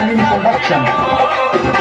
Salim Production.